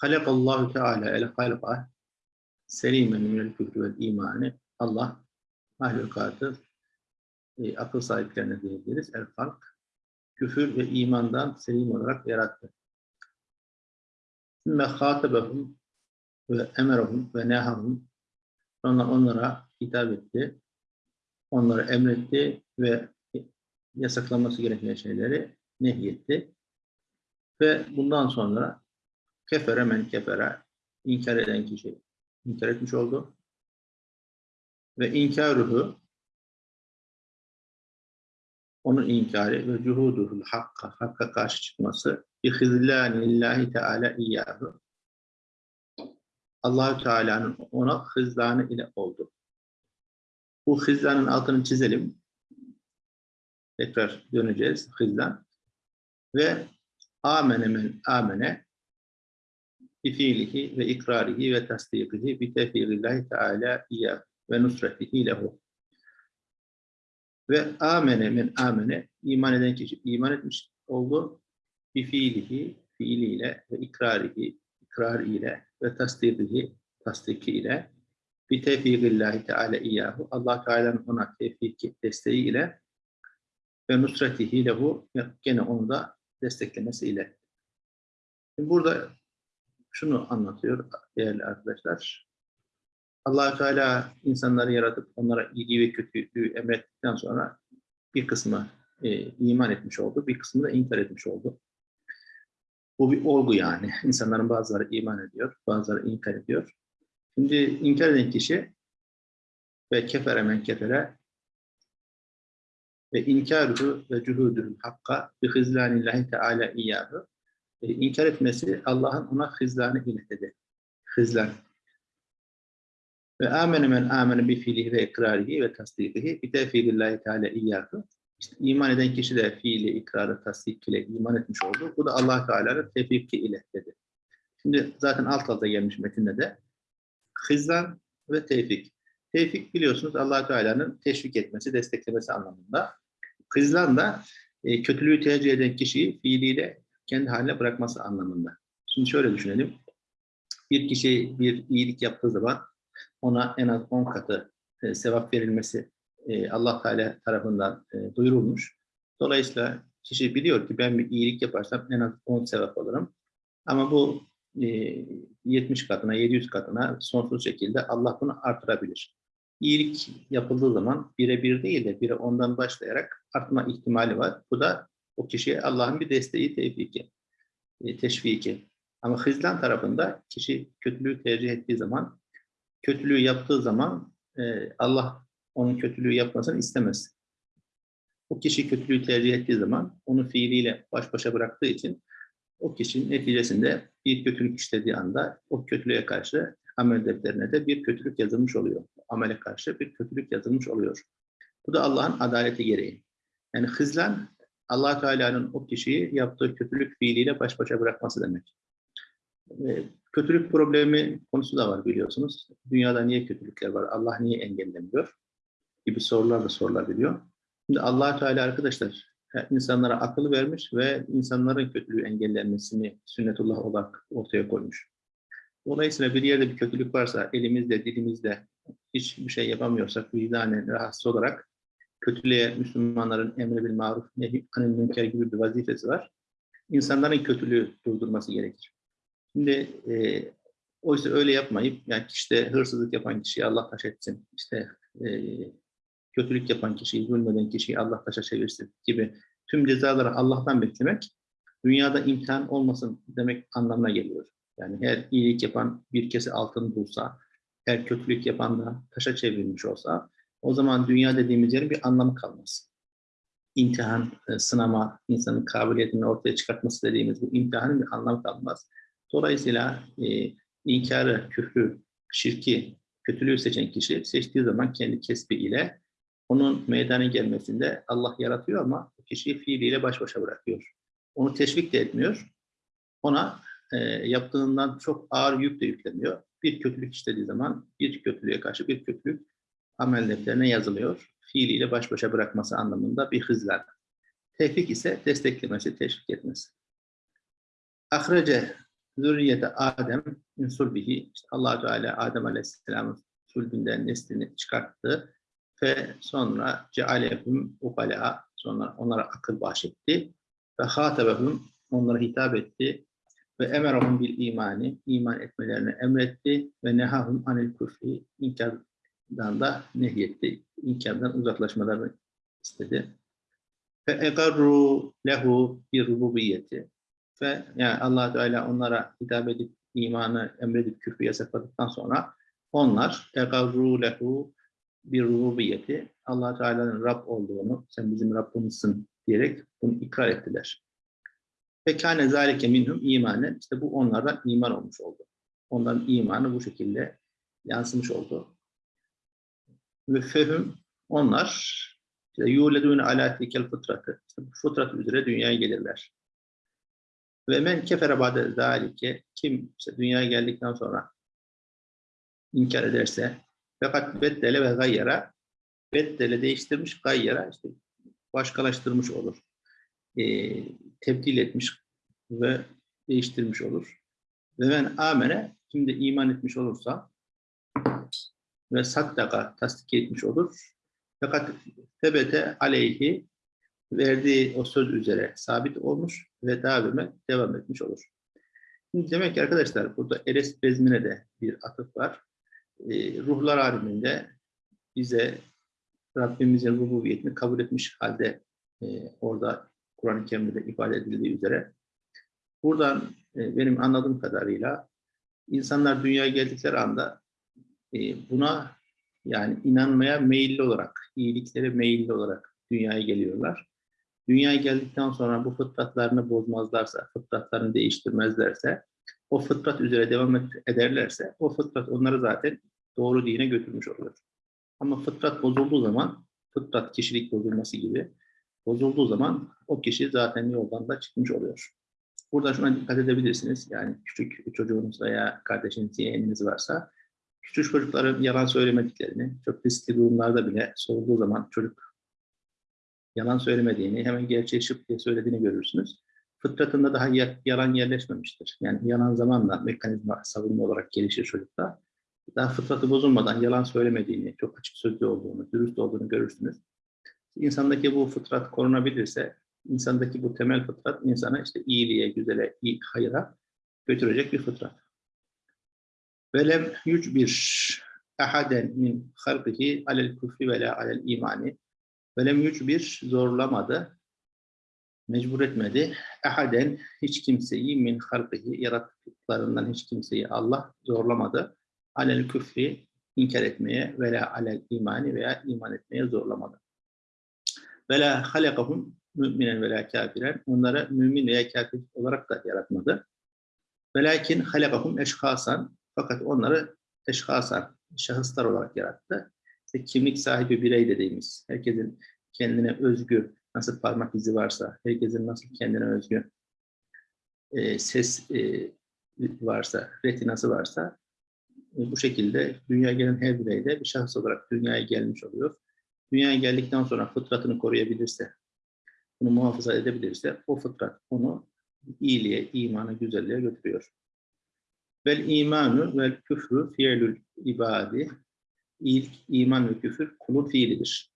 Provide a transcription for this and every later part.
halakallahu teala el halqa selimen minel küfrü vel imani Allah mahlukatı e, akıl sahiplerine diyebiliriz. El halk küfür ve imandan selim olarak yarattı. Sümme hatabahum ve emerahum ve nehahum sonra onlara hitap etti. Onları emretti ve yasaklanması gereken şeyleri nehyetti. Ve bundan sonra kefere men kefere inkar eden kişi inkar etmiş oldu. Ve inkaruhu onun inkarı ve cuhuduhul hakka, hakka karşı çıkması bi hizlanillahi teala iyyahu Allahü Teala'nın ona hızlanı ile oldu. Bu hızlanın altını çizelim. Tekrar döneceğiz hızlan. Ve amene men amene bi ve ikrarihi ve tasdikihi bi tefirillahi teala iyyah ve nusretihi lehu. Ve amene men amene iman eden kişi iman etmiş oldu. Bi fiiliyle ve ikrarihi ikrar ile ve tasdikihi tasdiki ile bi tevfikillahi teala iyyahu Allah Teala'nın ona tevfiki desteği ile ve nusretihi lehu gene onu da desteklemesiyle. Şimdi burada şunu anlatıyor değerli arkadaşlar. allah Teala insanları yaratıp onlara iyiliği ve kötülüğü emrettikten sonra bir kısmı e, iman etmiş oldu, bir kısmı da inkar etmiş oldu. Bu bir olgu yani. İnsanların bazıları iman ediyor, bazıları inkar ediyor. Şimdi inkar eden kişi ve kefere men kefere ve inkaruhu ve cuhudul hakka bi hizlanillahi teala iyyahu e, inkar etmesi Allah'ın ona hızlanı iletledi. Hızlan. Ve amene men amene bi fiilihi ve ikrarihi ve tasdikihi bi tevfilillahi teala iyyahu işte iman eden kişi de fiili, ikrarı, tasdik ile iman etmiş oldu. Bu da allah Teala'nın tevfiki ile dedi. Şimdi zaten alt alta gelmiş metinde de hızlan ve tevfik. Tevfik biliyorsunuz allah Teala'nın teşvik etmesi, desteklemesi anlamında. Hızlan da e, kötülüğü tercih eden kişiyi fiiliyle kendi haline bırakması anlamında. Şimdi şöyle düşünelim. Bir kişi bir iyilik yaptığı zaman ona en az 10 katı e, sevap verilmesi e, Allah Teala tarafından e, duyurulmuş. Dolayısıyla kişi biliyor ki ben bir iyilik yaparsam en az 10 sevap alırım. Ama bu 70 katına, 700 katına sonsuz şekilde Allah bunu artırabilir. İyilik yapıldığı zaman bire bir değil de bire ondan başlayarak artma ihtimali var. Bu da o kişiye Allah'ın bir desteği, tevfiki, teşviki. Ama hızlan tarafında kişi kötülüğü tercih ettiği zaman, kötülüğü yaptığı zaman Allah onun kötülüğü yapmasını istemez. O kişi kötülüğü tercih ettiği zaman onu fiiliyle baş başa bıraktığı için o kişinin neticesinde bir kötülük işlediği anda o kötülüğe karşı amel defterine de bir kötülük yazılmış oluyor. Amele karşı bir kötülük yazılmış oluyor. Bu da Allah'ın adaleti gereği. Yani hızlan allah Teala'nın o kişiyi yaptığı kötülük fiiliyle baş başa bırakması demek. Kötülük problemi konusu da var biliyorsunuz. Dünyada niye kötülükler var? Allah niye engellemiyor? gibi sorular da sorulabiliyor. Şimdi allah Teala arkadaşlar insanlara akıl vermiş ve insanların kötülüğü engellenmesini sünnetullah olarak ortaya koymuş. Dolayısıyla bir yerde bir kötülük varsa elimizde, dilimizde hiçbir şey yapamıyorsak vicdanen rahatsız olarak kötülüğe Müslümanların emre bil maruf, nehi anil münker gibi bir vazifesi var. İnsanların kötülüğü durdurması gerekir. Şimdi e, oysa öyle yapmayıp, yani işte hırsızlık yapan kişiyi Allah taş etsin, işte e, kötülük yapan kişiyi, zulmeden kişiyi Allah taşa çevirsin gibi tüm cezaları Allah'tan beklemek dünyada imtihan olmasın demek anlamına geliyor. Yani her iyilik yapan bir kese altın bulsa, her kötülük yapan da taşa çevrilmiş olsa o zaman dünya dediğimiz yerin bir anlamı kalmaz. İmtihan, e, sınama, insanın kabiliyetini ortaya çıkartması dediğimiz bu imtihanın bir anlamı kalmaz. Dolayısıyla e, inkarı, küfrü, şirki, kötülüğü seçen kişi seçtiği zaman kendi kesbi ile onun meydana gelmesinde Allah yaratıyor ama kişiyi fiiliyle baş başa bırakıyor. Onu teşvik de etmiyor. Ona e, yaptığından çok ağır yük de yükleniyor. Bir kötülük işlediği zaman bir kötülüğe karşı bir kötülük amel defterine yazılıyor. Fiiliyle baş başa bırakması anlamında bir hızlar. Tevfik ise desteklemesi, teşvik etmesi. Ahrece zürriyete Adem min sulbihi işte allah Teala Adem Aleyhisselam'ın sulbünden neslini çıkarttı ve sonra cealehum ukala sonra onlara akıl bahşetti ve hatebehum onlara hitap etti ve emerahum bil imani iman etmelerini emretti ve nehahum anil küfri inkardan da nehyetti inkardan uzaklaşmalarını istedi ve egarru lehu bir rububiyeti ve yani allah Teala onlara hitap edip imanı emredip küfrü yasakladıktan sonra onlar egarru lehu bir rububiyeti allah Teala'nın Rab olduğunu sen bizim Rabbimizsin diyerek bunu ikrar ettiler. Ve kâne zâlike minhum imanen işte bu onlardan iman olmuş oldu. Onların imanı bu şekilde yansımış oldu. Ve fehüm onlar yuledûne alâ tikel fıtratı. İşte fıtrat üzere dünyaya gelirler. Ve men kefere ba'de zâlike kim işte dünyaya geldikten sonra inkar ederse fakat beddele ve gayyara beddele değiştirmiş gayyara işte başkalaştırmış olur. E, tebdil etmiş ve değiştirmiş olur. Ve men amene kim de iman etmiş olursa ve saddaka tasdik etmiş olur. Fakat tebete aleyhi verdiği o söz üzere sabit olmuş ve davime devam etmiş olur. Şimdi demek ki arkadaşlar burada Eres Bezmin'e de bir atıf var. E, ruhlar aleminde bize Rabbimizin rububiyetini kabul etmiş halde e, orada Kur'an-ı Kerim'de ifade edildiği üzere. Buradan e, benim anladığım kadarıyla insanlar dünyaya geldikleri anda buna yani inanmaya meyilli olarak, iyiliklere meyilli olarak dünyaya geliyorlar. Dünyaya geldikten sonra bu fıtratlarını bozmazlarsa, fıtratlarını değiştirmezlerse, o fıtrat üzere devam ederlerse, o fıtrat onları zaten doğru dine götürmüş oluyor. Ama fıtrat bozulduğu zaman, fıtrat kişilik bozulması gibi bozulduğu zaman o kişi zaten yoldan da çıkmış oluyor. Burada şuna dikkat edebilirsiniz. Yani küçük çocuğunuz veya kardeşiniz, yeğeniniz varsa küçük çocukların yalan söylemediklerini, çok riskli durumlarda bile sorulduğu zaman çocuk yalan söylemediğini, hemen gerçeği şıp diye söylediğini görürsünüz. Fıtratında daha yalan yerleşmemiştir. Yani yalan zamanla mekanizma savunma olarak gelişir çocukta. Daha fıtratı bozulmadan yalan söylemediğini, çok açık sözlü olduğunu, dürüst olduğunu görürsünüz. İnsandaki bu fıtrat korunabilirse, insandaki bu temel fıtrat insana işte iyiliğe, güzele, iyi, hayra götürecek bir fıtrat. Velem yücbir ehaden min halkihi alel küfri ve la alel imani. Velem yücbir zorlamadı, mecbur etmedi. Ehaden hiç kimseyi min halkihi yarattıklarından hiç kimseyi Allah zorlamadı. Alel küfri inkar etmeye ve la alel imani veya iman etmeye zorlamadı. Ve la halakahum müminen ve la kafiren. Onlara mümin veya kafir olarak da yaratmadı. Velakin halakahum eşhasan fakat onları eşhasan, şahıslar olarak yarattı. İşte kimlik sahibi birey dediğimiz, herkesin kendine özgü nasıl parmak izi varsa, herkesin nasıl kendine özgü e, ses e, varsa, retinası varsa, e, bu şekilde dünyaya gelen her birey de bir şahıs olarak dünyaya gelmiş oluyor. Dünyaya geldikten sonra fıtratını koruyabilirse, bunu muhafaza edebilirse, o fıtrat onu iyiliğe, imana, güzelliğe götürüyor. Vel imanu vel küfrü fiilül ibadi. İlk iman ve küfür kulun fiilidir.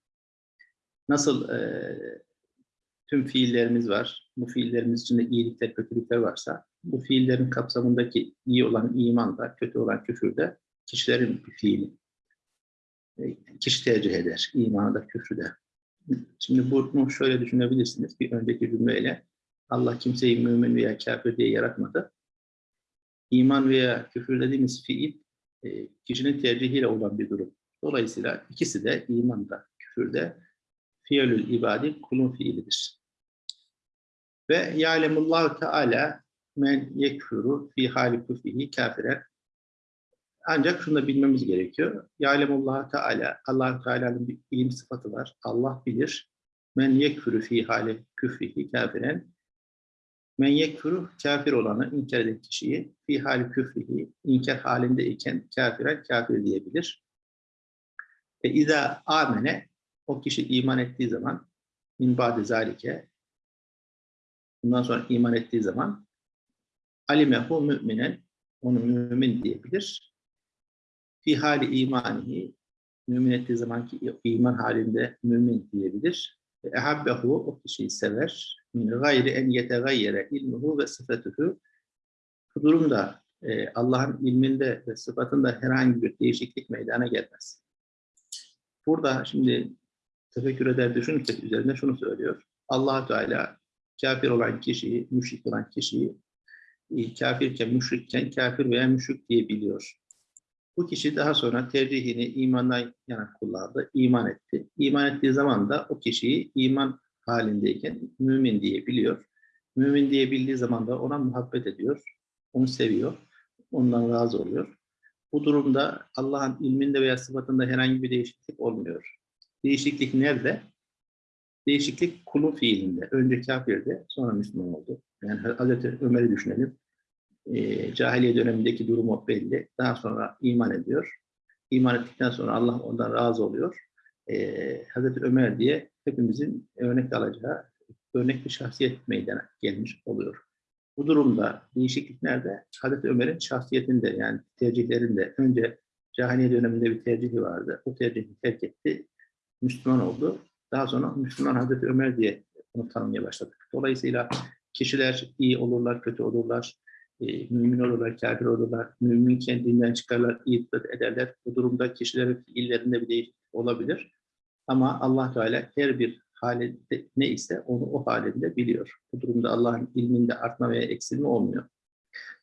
Nasıl e, tüm fiillerimiz var, bu fiillerimiz içinde iyilikler, kötülükler varsa, bu fiillerin kapsamındaki iyi olan iman da, kötü olan küfür de kişilerin fiili. E, kişi tercih eder, imanı da küfrü de. Şimdi bunu şöyle düşünebilirsiniz, bir önceki cümleyle Allah kimseyi mümin veya kafir diye yaratmadı iman veya küfür dediğimiz fiil e, kişinin tercihiyle olan bir durum. Dolayısıyla ikisi de imanda, küfürde fiilül ibadi kulun fiilidir. Ve ya'lemullahu teala men yekfuru fi hali küfrihi kafiren. Ancak şunu da bilmemiz gerekiyor. Ya'lemullahu teala, allah Teala'nın bir ilim sıfatı var. Allah bilir. Men yekfuru fi hali küfrihi kafiren Men yekfuru kafir olanı inkar eden kişiyi fi hali küfrihi inkar halindeyken kafiren kafir diyebilir. Ve izâ amene o kişi iman ettiği zaman min ba'de zalike bundan sonra iman ettiği zaman alimehu müminen onu mümin diyebilir. Fi hali imanihi mümin ettiği zamanki iman halinde mümin diyebilir. Ve ehabbehu o kişiyi sever. Min gayri en yetegayyere ilmuhu ve sıfatuhu. Bu durumda e, Allah'ın ilminde ve sıfatında herhangi bir değişiklik meydana gelmez. Burada şimdi tefekkür eder düşünürsek üzerinde şunu söylüyor. allah Teala kafir olan kişiyi, müşrik olan kişiyi e, kafirken, müşrikken kafir veya müşrik diye biliyor. Bu kişi daha sonra tercihini imandan yana kullandı, iman etti. İman ettiği zaman da o kişiyi iman halindeyken mümin diye biliyor. Mümin diye bildiği zaman da ona muhabbet ediyor, onu seviyor, ondan razı oluyor. Bu durumda Allah'ın ilminde veya sıfatında herhangi bir değişiklik olmuyor. Değişiklik nerede? Değişiklik kulun fiilinde. Önce kafirdi, sonra Müslüman oldu. Yani Hazreti Ömer'i düşünelim. E, cahiliye dönemindeki durumu belli. Daha sonra iman ediyor. İman ettikten sonra Allah ondan razı oluyor. E, Hazreti Ömer diye hepimizin örnek alacağı örnek bir şahsiyet meydana gelmiş oluyor. Bu durumda değişiklik nerede? Hazreti Ömer'in şahsiyetinde yani tercihlerinde önce cahiliye döneminde bir tercihi vardı. O tercihi terk etti. Müslüman oldu. Daha sonra Müslüman Hazreti Ömer diye onu tanımaya başladık. Dolayısıyla kişiler iyi olurlar, kötü olurlar, e, mümin olurlar, kafir olurlar, mümin kendinden çıkarlar, itibat ederler. Bu durumda kişilerin illerinde bir değişiklik olabilir. Ama allah Teala her bir halinde ne ise onu o halinde biliyor. Bu durumda Allah'ın ilminde artma veya eksilme olmuyor.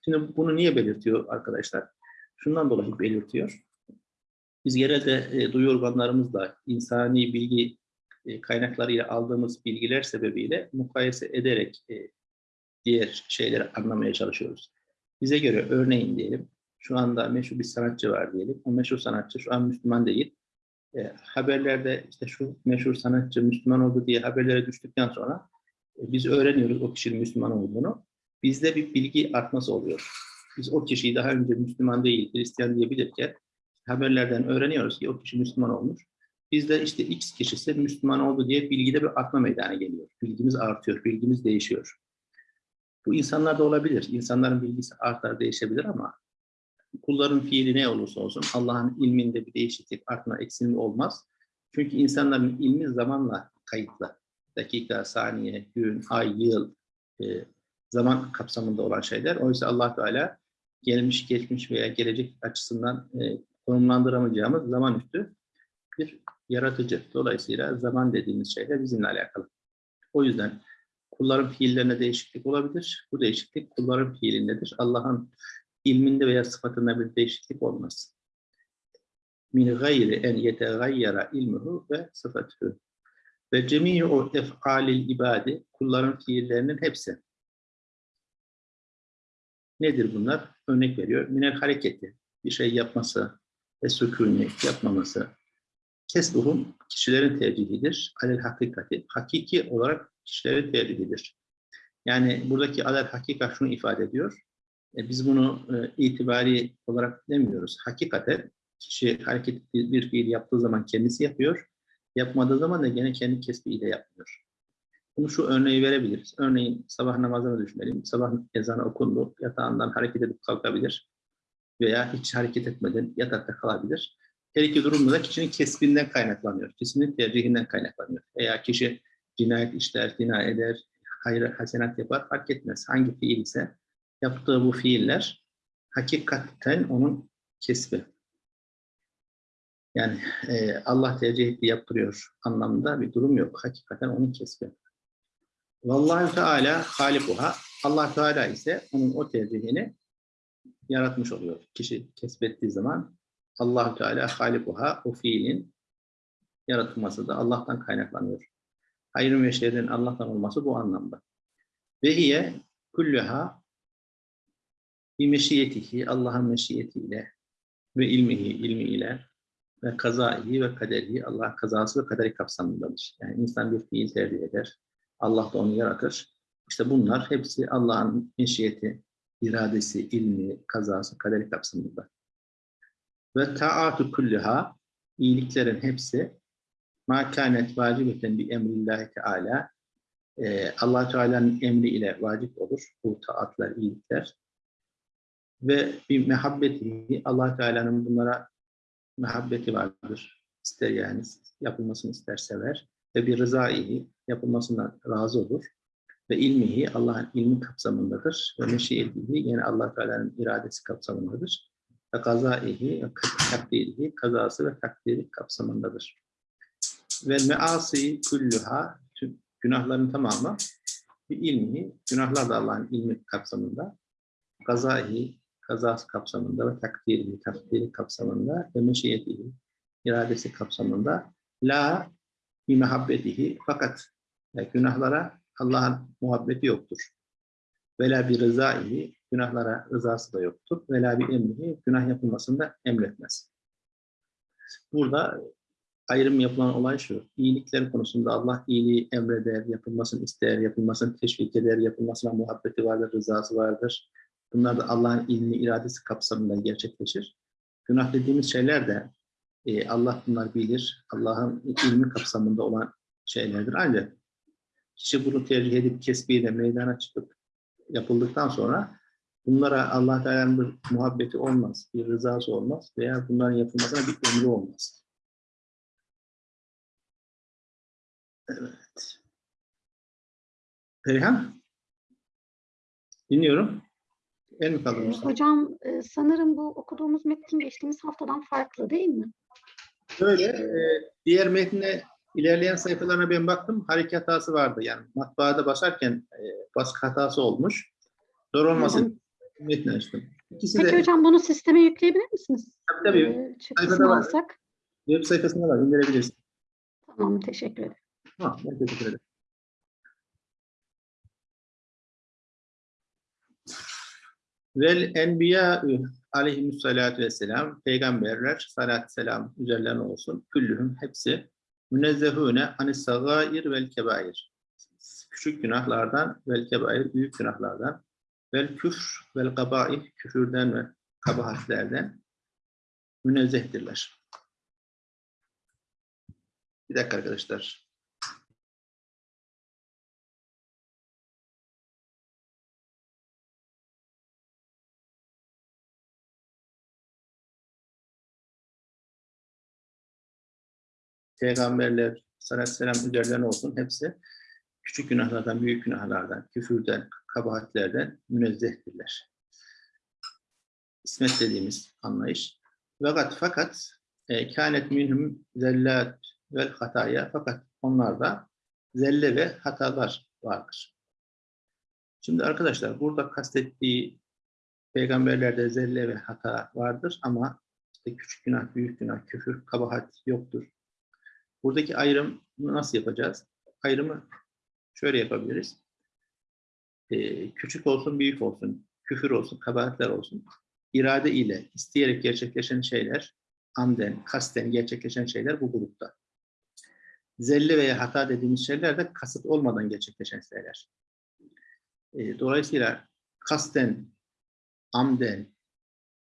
Şimdi bunu niye belirtiyor arkadaşlar? Şundan dolayı belirtiyor. Biz genelde e, duyu organlarımızla insani bilgi e, kaynaklarıyla aldığımız bilgiler sebebiyle mukayese ederek e, diğer şeyleri anlamaya çalışıyoruz. Bize göre örneğin diyelim, şu anda meşhur bir sanatçı var diyelim. O meşhur sanatçı şu an Müslüman değil. E, haberlerde işte şu meşhur sanatçı Müslüman oldu diye haberlere düştükten sonra e, biz öğreniyoruz o kişinin Müslüman olduğunu. Bizde bir bilgi artması oluyor. Biz o kişiyi daha önce Müslüman değil, Hristiyan diyebilirken haberlerden öğreniyoruz ki o kişi Müslüman olmuş. Bizde işte X kişisi Müslüman oldu diye bilgide bir artma meydana geliyor. Bilgimiz artıyor, bilgimiz değişiyor. Bu insanlarda olabilir. İnsanların bilgisi artar, değişebilir ama kulların fiili ne olursa olsun Allah'ın ilminde bir değişiklik, artma, eksilme olmaz. Çünkü insanların ilmi zamanla kayıtlı. Dakika, saniye, gün, ay, yıl, e, zaman kapsamında olan şeyler. Oysa allah Teala gelmiş, geçmiş veya gelecek açısından e, konumlandıramayacağımız zaman üstü bir yaratıcı. Dolayısıyla zaman dediğimiz şeyler bizimle alakalı. O yüzden kulların fiillerine değişiklik olabilir. Bu değişiklik kulların fiilindedir. Allah'ın ilminde veya sıfatında bir değişiklik olmaz. Min gayri en yetegayyara ilmuhu ve sıfatuhu. Ve cemi'u ef'alil ibadi, kulların fiillerinin hepsi. Nedir bunlar? Örnek veriyor. Minel hareketi, bir şey yapması ve sükûni yapmaması. Kesbuhum kişilerin tercihidir. Alel hakikati, hakiki olarak kişilerin tercihidir. Yani buradaki alel hakikat şunu ifade ediyor. E, biz bunu e, itibari olarak demiyoruz. Hakikaten kişi hareket bir fiil yaptığı zaman kendisi yapıyor. Yapmadığı zaman da gene kendi kesbiyle yapmıyor. Bunu şu örneği verebiliriz. Örneğin sabah namazını düşünelim. Sabah ezanı okundu. Yatağından hareket edip kalkabilir. Veya hiç hareket etmeden yatakta kalabilir. Her iki durumda da kişinin kesbinden kaynaklanıyor. Kişinin tercihinden kaynaklanıyor. Veya kişi cinayet işler, zina eder, hayır hasenat yapar fark etmez. Hangi fiil ise yaptığı bu fiiller hakikaten onun kesbi. Yani e, Allah tercih etti yaptırıyor anlamında bir durum yok. Hakikaten onun kesbi. Vallahi Teala halibuha. Allah Teala ise onun o tercihini yaratmış oluyor. Kişi kesbettiği zaman Allah Teala halibuha o fiilin yaratılması da Allah'tan kaynaklanıyor. Hayrın ve şerrin Allah'tan olması bu anlamda. Ve hiye kulluha meşiyetihi, Allah'ın meşiyetiyle ve ilmihi, ilmiyle ve kazaihi ve kaderihi, Allah kazası ve kaderi kapsamındadır. Yani insan bir fiil tercih eder, Allah da onu yaratır. İşte bunlar hepsi Allah'ın meşiyeti, iradesi, ilmi, kazası, kaderi kapsamında. Ve taatu kulluha, iyiliklerin hepsi ma kânet vacibeten bi emrillahi teâlâ, allah Teala'nın emri ile vacip olur bu taatlar, iyilikler. Ve bir mehabbeti Allah Teala'nın bunlara mehabbeti vardır. İster yani yapılmasını ister sever ve bir rızaihi yapılmasından razı olur ve ilmihi Allah'ın ilmi kapsamındadır ve meşiyetihi yine Allah Teala'nın iradesi kapsamındadır ve kazaihi takdirihi kazası ve takdiri kapsamındadır. Ve measi kulluha tüm günahların tamamı bir ilmi, günahlar da Allah'ın ilmi kapsamında, kazaihi kazası kapsamında ve takdiri, takdiri kapsamında ve meşiyetihi iradesi kapsamında la bir mehabbetihi fakat yani günahlara Allah'ın muhabbeti yoktur. Vela bir rızaihi günahlara rızası da yoktur. Vela bir emrihi günah yapılmasını da emretmez. Burada ayrım yapılan olay şu. İyilikler konusunda Allah iyiliği emreder, yapılmasını ister, yapılmasını teşvik eder, yapılmasına muhabbeti vardır, rızası vardır. Bunlar da Allah'ın ilmi, iradesi kapsamında gerçekleşir. Günah dediğimiz şeyler de e, Allah bunlar bilir. Allah'ın ilmi kapsamında olan şeylerdir. Ancak kişi bunu tercih edip kesbiyle meydana çıkıp yapıldıktan sonra bunlara Allah Teala'nın bir muhabbeti olmaz, bir rızası olmaz veya bunların yapılmasına bir emri olmaz. Evet. Perihan? Dinliyorum. El mi Ee, kaldırmışsın? Hocam e, sanırım bu okuduğumuz metin geçtiğimiz haftadan farklı değil mi? Şöyle, e, diğer metne ilerleyen sayfalarına ben baktım. Hareket hatası vardı. Yani matbaada basarken e, baskı hatası olmuş. Zor olmasın metni açtım. İkisi Peki de hocam bunu sisteme yükleyebilir misiniz? tabii, tabii Ee, sayfada çıktısını var. alsak. web sayfasında var. indirebilirsin. Tamam teşekkür ederim. Ben teşekkür ederim. Vel enbiya'ü aleyhimussalatu vesselam peygamberler salat selam üzerlerine olsun küllühüm hepsi münezzehune anis sagair vel kebair küçük günahlardan vel kebair büyük günahlardan vel küfr vel kabaih küfürden ve kabahatlerden münezzehtirler. Bir dakika arkadaşlar. Peygamberler ve sellem üzerlerine olsun hepsi küçük günahlardan, büyük günahlardan, küfürden, kabahatlerden münezzehtirler. İsmet dediğimiz anlayış. Fakat fakat e, kânet minhum zellat vel hataya fakat onlarda zelle ve hatalar vardır. Şimdi arkadaşlar burada kastettiği peygamberlerde zelle ve hata vardır ama işte küçük günah, büyük günah, küfür, kabahat yoktur. Buradaki ayrım nasıl yapacağız? Ayrımı şöyle yapabiliriz. Ee, küçük olsun, büyük olsun, küfür olsun, kabahatler olsun. irade ile isteyerek gerçekleşen şeyler, amden, kasten gerçekleşen şeyler bu grupta. Zelle veya hata dediğimiz şeyler de kasıt olmadan gerçekleşen şeyler. Ee, dolayısıyla kasten, amden,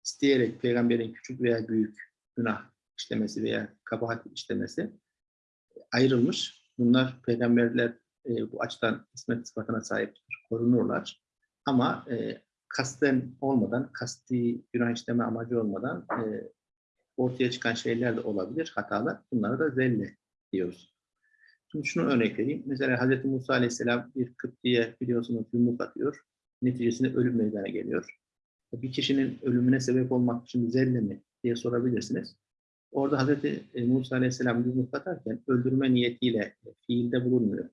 isteyerek peygamberin küçük veya büyük günah işlemesi veya kabahat işlemesi ayrılmış. Bunlar peygamberler e, bu açıdan ismet sıfatına sahiptir, korunurlar. Ama e, kasten olmadan, kasti günah işleme amacı olmadan e, ortaya çıkan şeyler de olabilir, hatalar. Bunlara da zelle diyoruz. Şimdi şunu örnek vereyim. Mesela Hz. Musa Aleyhisselam bir Kıpti'ye biliyorsunuz yumruk atıyor. Neticesinde ölüm meydana geliyor. Bir kişinin ölümüne sebep olmak için zelle mi diye sorabilirsiniz. Orada Hz. Musa Aleyhisselam yumruk atarken öldürme niyetiyle fiilde bulunmuyor.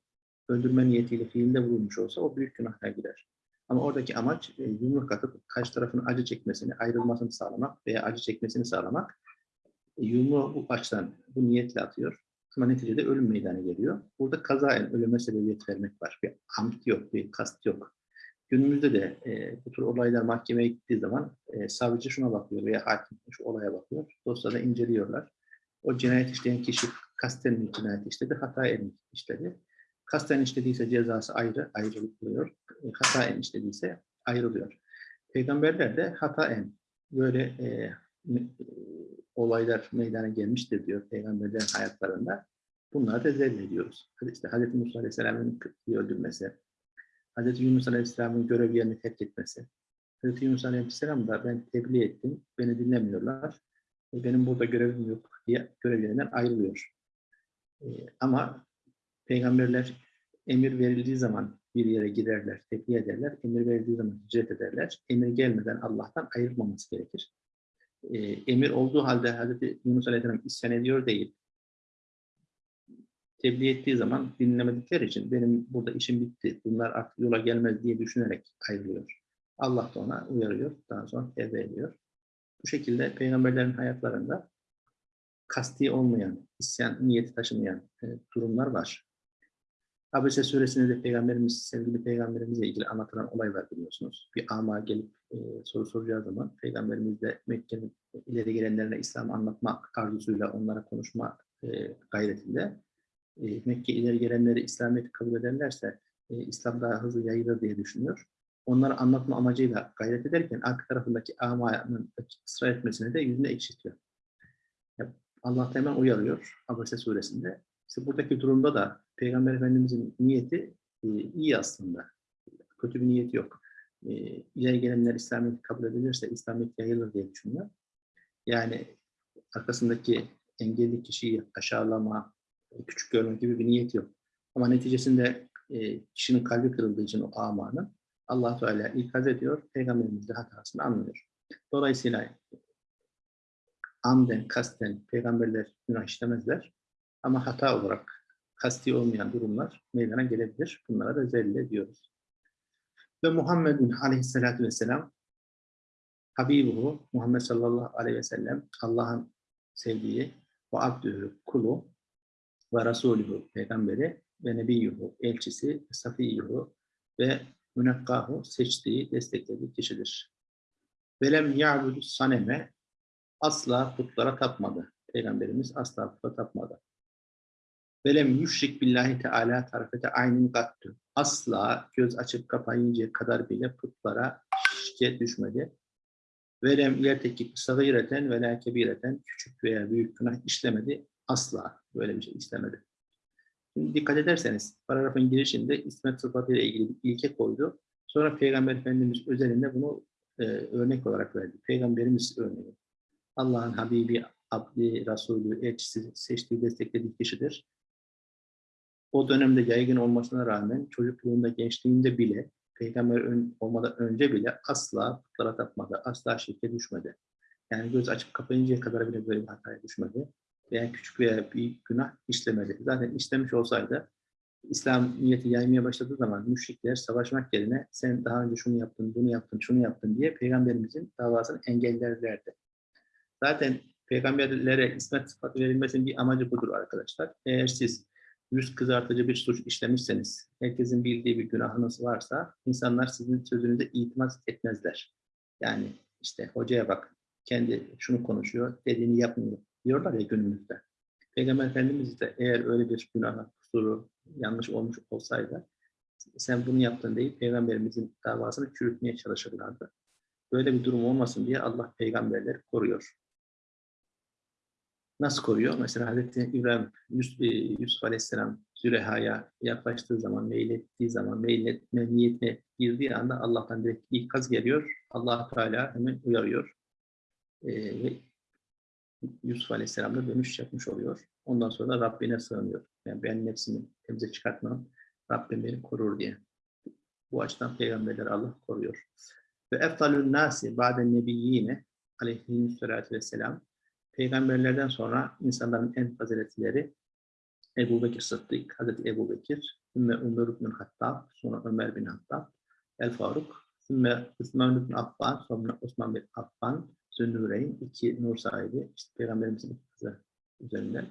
Öldürme niyetiyle fiilde bulunmuş olsa o büyük günahına girer. Ama oradaki amaç e, yumruk atıp karşı tarafın acı çekmesini, ayrılmasını sağlamak veya acı çekmesini sağlamak. E, yumruğu bu açıdan, bu niyetle atıyor. Ama neticede ölüm meydana geliyor. Burada kazaen ölüme sebebiyet vermek var. Bir amt yok, bir kast yok. Günümüzde de e, bu tür olaylar mahkemeye gittiği zaman e, savcı şuna bakıyor veya hakim şu olaya bakıyor. Dosyada inceliyorlar. O cinayet işleyen kişi kasten mi cinayet işledi, hataen mi işledi? Kasten işlediyse cezası ayrı, ayrılıyor. E, hataen işlediyse ayrılıyor. Peygamberler de hataen böyle e, e, olaylar meydana gelmiştir diyor peygamberlerin hayatlarında. Bunları da zellediyoruz. İşte Hz. Musa Aleyhisselam'ın öldürmesi, Hz. Yunus Aleyhisselam'ın görev yerini terk etmesi, Hazreti Yunus Aleyhisselam da ben tebliğ ettim, beni dinlemiyorlar, e, benim burada görevim yok diye görevlerinden ayrılıyor. E, ama peygamberler emir verildiği zaman bir yere giderler, tebliğ ederler, emir verildiği zaman hicret ederler. Emir gelmeden Allah'tan ayrılmaması gerekir. E, emir olduğu halde Hazreti Yunus Aleyhisselam isyan ediyor değil. Tebliğ ettiği zaman dinlemedikleri için benim burada işim bitti, bunlar artık yola gelmez diye düşünerek ayrılıyor. Allah da ona uyarıyor, daha sonra tevbe ediyor. Bu şekilde peygamberlerin hayatlarında kasti olmayan, isyan niyeti taşımayan e, durumlar var. Abese suresinde de peygamberimiz, sevgili peygamberimizle ilgili anlatılan olay var biliyorsunuz. Bir ama gelip e, soru soracağı zaman peygamberimiz de Mekke'nin ileri gelenlerine İslam'ı anlatmak arzusuyla onlara konuşma e, gayretinde e, Mekke ileri gelenleri İslamiyet'i kabul ederlerse e, İslam daha hızlı yayılır diye düşünüyor. Onları anlatma amacıyla gayret ederken arka tarafındaki amanın ısrar etmesine de yüzüne ekşitiyor. Allah hemen uyarıyor Abese suresinde. İşte buradaki durumda da Peygamber Efendimiz'in niyeti e, iyi aslında. Kötü bir niyeti yok. E, ileri gelenler İslamiyet'i kabul edilirse İslamiyet yayılır diye düşünüyor. Yani arkasındaki engelli kişiyi aşağılama, küçük görmek gibi bir niyet yok. Ama neticesinde e, kişinin kalbi kırıldığı için o amanın allah Teala ikaz ediyor, Peygamberimiz de hatasını anlıyor. Dolayısıyla amden, kasten peygamberler günah işlemezler. Ama hata olarak kasti olmayan durumlar meydana gelebilir. Bunlara da zelle diyoruz. Ve Muhammedun aleyhissalatü vesselam Habibuhu Muhammed sallallahu aleyhi ve sellem Allah'ın sevdiği ve abdühü kulu ve Resulühü peygamberi ve nebiyyuhu elçisi safiyyuhu ve münekkahu seçtiği, desteklediği kişidir. Velem ya'budu saneme asla putlara tapmadı. Peygamberimiz asla putlara tapmadı. Velem yüşrik billahi teala tarafete aynin gattı. Asla göz açıp kapayıncaya kadar bile putlara şirket düşmedi. Velem yertekip sagireten ve la kebireten küçük veya büyük günah işlemedi. Asla böyle bir şey işlemedi. Şimdi dikkat ederseniz paragrafın girişinde İsmet sıfatı ile ilgili bir ilke koydu. Sonra Peygamber Efendimiz özelinde bunu e, örnek olarak verdi. Peygamberimiz örneği. Allah'ın Habibi, Abdi, Resulü, elçisi seçtiği, desteklediği kişidir. O dönemde yaygın olmasına rağmen çocukluğunda, gençliğinde bile, peygamber ön, olmadan önce bile asla putlara tapmadı, asla şirke düşmedi. Yani göz açıp kapayıncaya kadar bile böyle bir hataya düşmedi veya küçük veya büyük günah işlemedi. Zaten işlemiş olsaydı İslam niyeti yaymaya başladığı zaman müşrikler savaşmak yerine sen daha önce şunu yaptın, bunu yaptın, şunu yaptın diye peygamberimizin davasını engellerlerdi. Zaten peygamberlere ismet sıfatı verilmesinin bir amacı budur arkadaşlar. Eğer siz yüz kızartıcı bir suç işlemişseniz, herkesin bildiği bir günahınız varsa insanlar sizin sözünüze itimat etmezler. Yani işte hocaya bak, kendi şunu konuşuyor, dediğini yapmıyor diyorlar ya günümüzde. Peygamber Efendimiz de eğer öyle bir günah, kusuru, yanlış olmuş olsaydı sen bunu yaptın deyip Peygamberimizin davasını çürütmeye çalışırlardı. Böyle bir durum olmasın diye Allah peygamberleri koruyor. Nasıl koruyor? Mesela Hazreti İbrahim, Yusuf, Yusuf Aleyhisselam Züleyha'ya yaklaştığı zaman, meylettiği zaman, meyletme niyetine girdiği anda Allah'tan direkt ikaz geliyor. allah Teala hemen uyarıyor. Ee, Yusuf Aleyhisselam da dönüş yapmış oluyor. Ondan sonra da Rabbine sığınıyor. Yani ben nefsimi temize çıkartmam, Rabbim beni korur diye. Bu açıdan peygamberleri Allah koruyor. Ve eftalün nasi ba'den nebiyyine aleyhisselatü vesselam peygamberlerden sonra insanların en faziletlileri Ebu Bekir Sıddık, Hazreti Ebu Bekir, Ümme Ömer bin Hattab, sonra Ömer bin Hattab, El Faruk, Ümme Osman bin Affan, sonra Osman bin Affan, Zünnüreyn, iki nur sahibi, işte Peygamberimizin kızı üzerinden.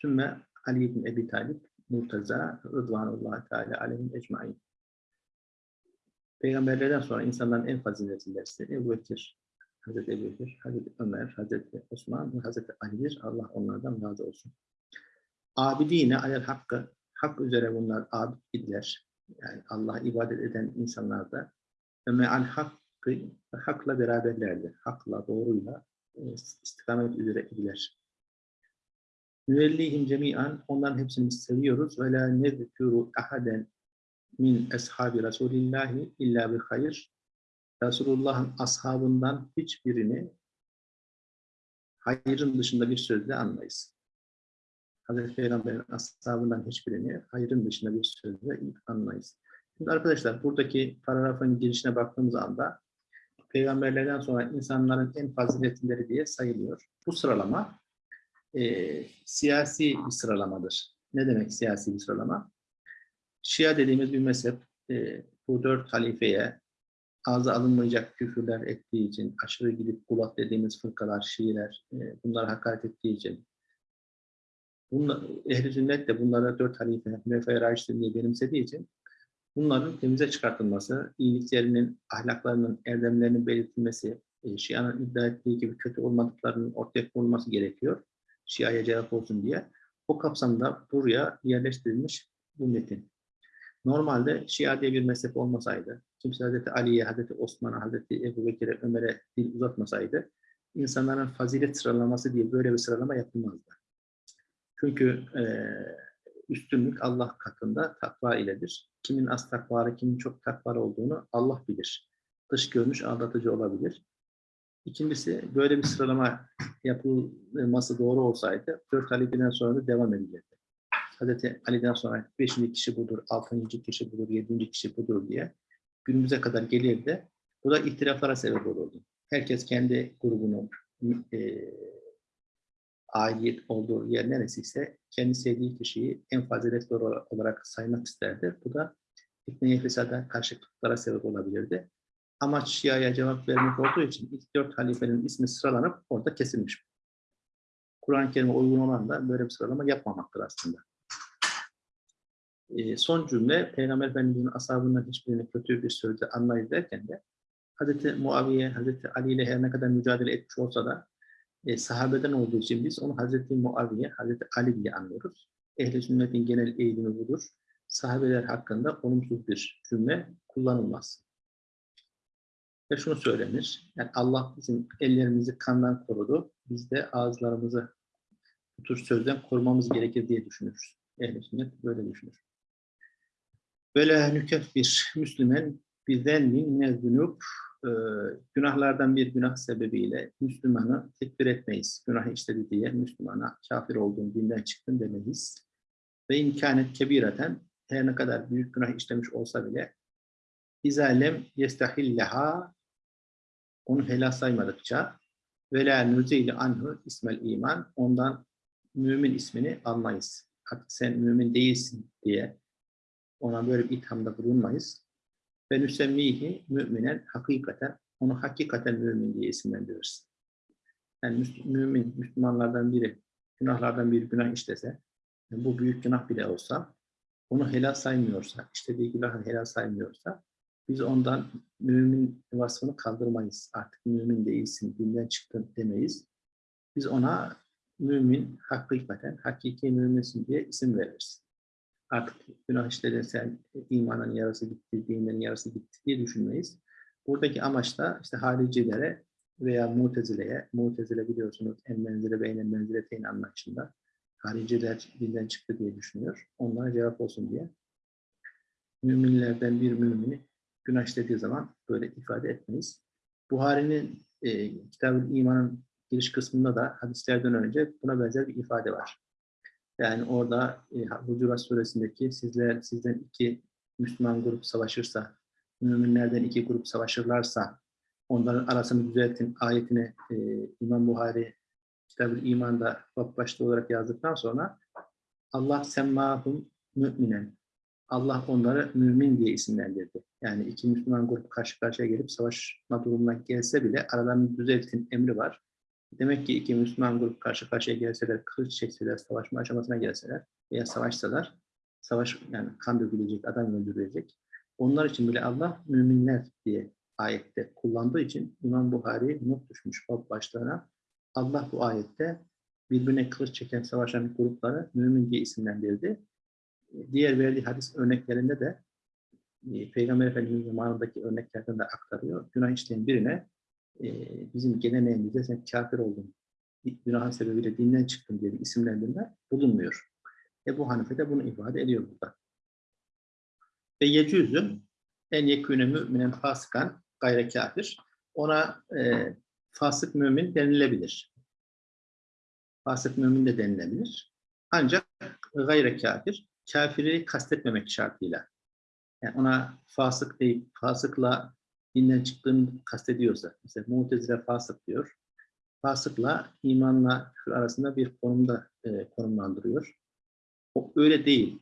Sümme Ali ibn Ebi Talib, Murtaza, Rıdvanullah Teala aleyhim ecmain. Peygamberlerden sonra insanların en faziletlisi Ebu Bekir, Hazreti Ebu Bekir, Hazreti Ömer, Hazreti Osman ve Hazreti Ali'dir. Allah onlardan razı olsun. Abidine alel hakkı, hak üzere bunlar abid idiler. Yani Allah ibadet eden insanlar da ve me'al hakla beraberlerdi. Hakla, doğruyla e, istikamet üzere idiler. Nüvellihim cemi'an, onların hepsini seviyoruz. Ve la nezkuru ahaden min eshabi Resulillahi illa bir hayır. Resulullah'ın ashabından hiçbirini hayırın dışında bir sözle anlayız. Hazreti Peygamber'in ashabından hiçbirini hayırın dışında bir sözle anlayız. Şimdi arkadaşlar buradaki paragrafın girişine baktığımız anda peygamberlerden sonra insanların en faziletlileri diye sayılıyor. Bu sıralama e, siyasi bir sıralamadır. Ne demek siyasi bir sıralama? Şia dediğimiz bir mezhep e, bu dört halifeye ağza alınmayacak küfürler ettiği için, aşırı gidip gulat dediğimiz fırkalar, Şiiler, e, bunlara hakaret ettiği için, bunlar, ehl-i sünnet de bunlara dört halife, Hünefe-i Raşidin diye benimsediği için bunların temize çıkartılması, iyiliklerinin, ahlaklarının, erdemlerinin belirtilmesi, e, Şia'nın iddia ettiği gibi kötü olmadıklarının ortaya konulması gerekiyor. Şia'ya cevap olsun diye. O kapsamda buraya yerleştirilmiş bu metin. Normalde Şia diye bir mezhep olmasaydı, kimse Hazreti Ali'ye, Hazreti Osman'a, Hazreti Ebu Bekir'e, Ömer'e dil uzatmasaydı, insanların fazilet sıralaması diye böyle bir sıralama yapılmazdı. Çünkü e, üstünlük Allah katında takva iledir. Kimin az takvarı, kimin çok takvar olduğunu Allah bilir. Dış görünüş aldatıcı olabilir. İkincisi, böyle bir sıralama yapılması doğru olsaydı, dört halifeden sonra da devam edilecekti. Hazreti Ali'den sonra beşinci kişi budur, altıncı kişi budur, yedinci kişi budur diye günümüze kadar gelirdi. Bu da ihtilaflara sebep olurdu. Herkes kendi grubunun e, aidiyet olduğu yer neresiyse kendi sevdiği kişiyi en faziletli olarak saymak isterdi. Bu da fitneye fesada karşılıklara sebep olabilirdi. Amaç Şia'ya cevap vermek olduğu için ilk dört halifenin ismi sıralanıp orada kesilmiş. Kur'an-ı Kerim'e uygun olan da böyle bir sıralama yapmamaktır aslında. E, son cümle Peygamber Efendimiz'in ashabından hiçbirini kötü bir sözle anlayız derken de Hz. Muaviye, Hz. Ali ile her ne kadar mücadele etmiş olsa da e, sahabeden olduğu için biz onu Hz. Muaviye, Hz. Ali diye anlıyoruz. Ehl-i sünnetin genel eğilimi budur. Sahabeler hakkında olumsuz bir cümle kullanılmaz. Ve şunu söylenir, yani Allah bizim ellerimizi kandan korudu, biz de ağızlarımızı bu tür sözden korumamız gerekir diye düşünürüz. Ehl-i sünnet böyle düşünür. Ve la nükeffir Müslümen bizennin nezdünüp günahlardan bir günah sebebiyle Müslümanı tekfir etmeyiz. Günah işledi diye Müslümana kafir olduğun dinden çıktın demeyiz. Ve imkanet kebireten her ne kadar büyük günah işlemiş olsa bile İzalem yestahilleha onu helal saymadıkça ve la nuzeyli anhu ismel iman ondan mümin ismini almayız. Artık sen mümin değilsin diye ona böyle bir ithamda bulunmayız. Ve nüsemmihi müminen hakikaten, onu hakikaten mümin diye isimlendiririz. Yani mümin, Müslümanlardan biri, günahlardan bir günah işlese, yani bu büyük günah bile olsa, onu helal saymıyorsa, işlediği günahı helal saymıyorsa, biz ondan mümin vasfını kaldırmayız. Artık mümin değilsin, dinden çıktın demeyiz. Biz ona mümin, hakikaten, hakiki müminsin diye isim veririz artık günah işledin sen imanın yarısı gitti, dinin yarısı gitti diye düşünmeyiz. Buradaki amaç da işte haricilere veya mutezileye, mutezile biliyorsunuz en menzile ve en menzileteyn anlayışında hariciler dinden çıktı diye düşünüyor. Onlara cevap olsun diye. Müminlerden bir mümini günah işlediği zaman böyle ifade etmeyiz. Buhari'nin e, kitab imanın giriş kısmında da hadislerden önce buna benzer bir ifade var. Yani orada e, Hucurat suresindeki sizler sizden iki Müslüman grup savaşırsa, müminlerden iki grup savaşırlarsa onların arasını düzeltin ayetini e, İmam Buhari kitab-ı İman'da başlığı olarak yazdıktan sonra Allah semmahum müminen Allah onları mümin diye isimlendirdi. Yani iki Müslüman grup karşı karşıya gelip savaşma durumuna gelse bile aralarını düzeltin emri var. Demek ki iki Müslüman grup karşı karşıya gelseler, kılıç çekseler, savaşma aşamasına gelseler veya savaşsalar, savaş yani kan dökülecek, adam öldürülecek. Onlar için bile Allah müminler diye ayette kullandığı için İmam Buhari not düşmüş bab başlarına. Allah bu ayette birbirine kılıç çeken savaşan grupları mümin diye isimlendirdi. Diğer verdiği hadis örneklerinde de e, Peygamber Efendimiz zamanındaki örneklerden de aktarıyor. Günah işleyen birine bizim geleneğimizde sen kafir oldun, günahın sebebiyle dinden çıktın diye bir isimlendirme bulunmuyor. Ebu Hanife de bunu ifade ediyor burada. Ve yecüzü en yekûne müminen fasıkan gayre kafir. Ona e, fasık mümin denilebilir. Fasık mümin de denilebilir. Ancak gayre kafir, kafiri kastetmemek şartıyla. Yani ona fasık deyip fasıkla dinden çıktığını kastediyorsa, mesela Mu'tezile fasık diyor. Fasıkla imanla küfür arasında bir konumda e, konumlandırıyor. O öyle değil.